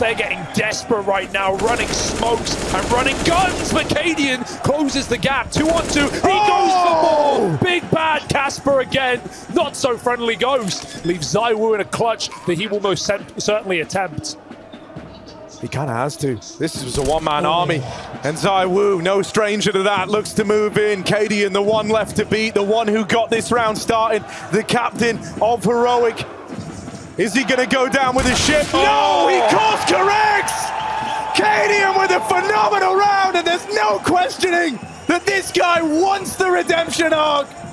They're getting desperate right now, running smokes and running guns. But Cadian closes the gap. Two on two. He goes for oh! more. Big bad Casper again. Not so friendly Ghost. Leaves Zywoo in a clutch that he will most certainly attempt. He kind of has to. This was a one-man oh. army. And Zywoo, no stranger to that, looks to move in. Cadian, the one left to beat, the one who got this round started, the captain of Heroic. Is he going to go down with his ship? Oh. No, he corrects! Cadian with a phenomenal round, and there's no questioning that this guy wants the redemption arc.